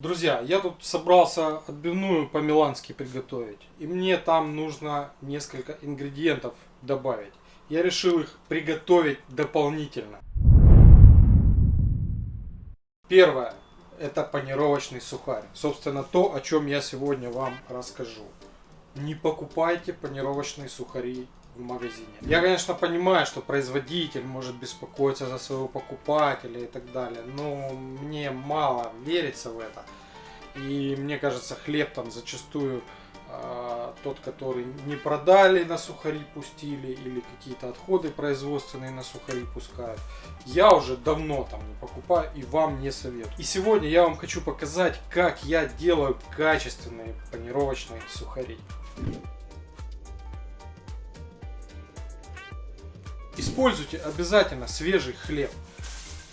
Друзья, я тут собрался отбивную по-милански приготовить. И мне там нужно несколько ингредиентов добавить. Я решил их приготовить дополнительно. Первое. Это панировочный сухарь. Собственно, то, о чем я сегодня вам расскажу. Не покупайте панировочные сухари в магазине. Я, конечно, понимаю, что производитель может беспокоиться за своего покупателя и так далее, но мне мало верится в это. И мне кажется, хлеб там зачастую э, тот, который не продали, на сухари пустили, или какие-то отходы производственные на сухари пускают. Я уже давно там не покупаю и вам не советую. И сегодня я вам хочу показать, как я делаю качественные панировочные сухари. Используйте обязательно свежий хлеб.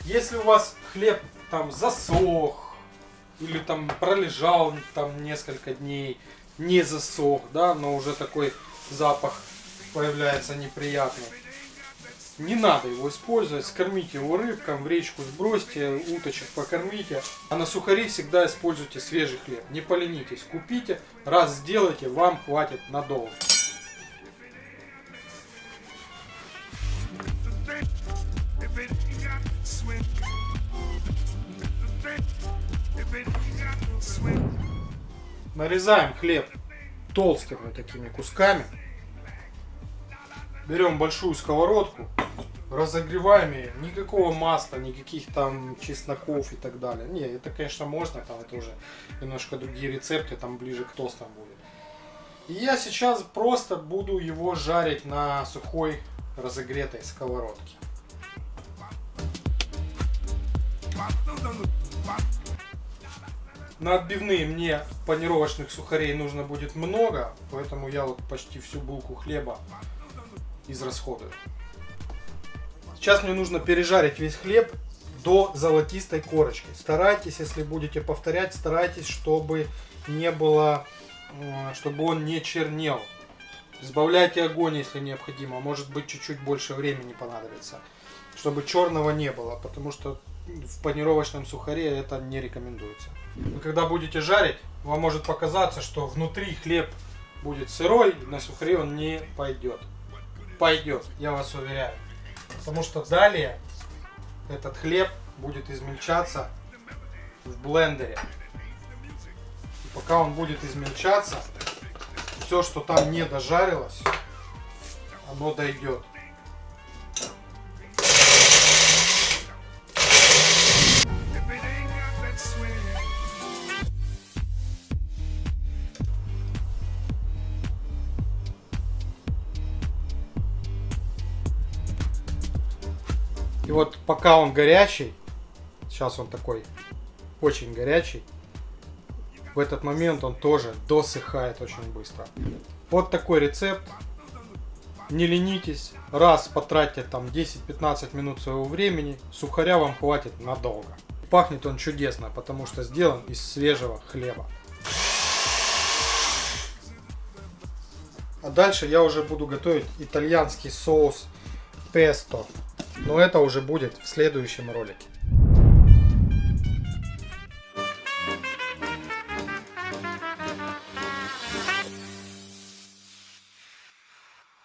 Если у вас хлеб там засох, или там пролежал там несколько дней, не засох, да, но уже такой запах появляется неприятный. Не надо его использовать, скормите его рыбкам, в речку сбросьте, уточек покормите. А на сухари всегда используйте свежий хлеб. Не поленитесь, купите, раз сделайте, вам хватит надолго. Нарезаем хлеб толстыми такими кусками. Берем большую сковородку, разогреваем ее. Никакого масла, никаких там чесноков и так далее. Не, это, конечно, можно, там это уже немножко другие рецепты, там ближе к тостам будет. И я сейчас просто буду его жарить на сухой разогретой сковородке. На отбивные мне панировочных сухарей нужно будет много, поэтому я вот почти всю булку хлеба израсходую. Сейчас мне нужно пережарить весь хлеб до золотистой корочки. Старайтесь, если будете повторять, старайтесь, чтобы не было, э, чтобы он не чернел. Сбавляйте огонь, если необходимо. Может быть, чуть-чуть больше времени понадобится. Чтобы черного не было, потому что в панировочном сухаре это не рекомендуется. Вы когда будете жарить, вам может показаться, что внутри хлеб будет сырой, на сухаре он не пойдет. Пойдет, я вас уверяю. Потому что далее этот хлеб будет измельчаться в блендере. И пока он будет измельчаться, все, что там не дожарилось, оно дойдет. И вот пока он горячий, сейчас он такой очень горячий, в этот момент он тоже досыхает очень быстро. Вот такой рецепт. Не ленитесь, раз потратьте там 10-15 минут своего времени, сухаря вам хватит надолго. Пахнет он чудесно, потому что сделан из свежего хлеба. А дальше я уже буду готовить итальянский соус песто. Но это уже будет в следующем ролике.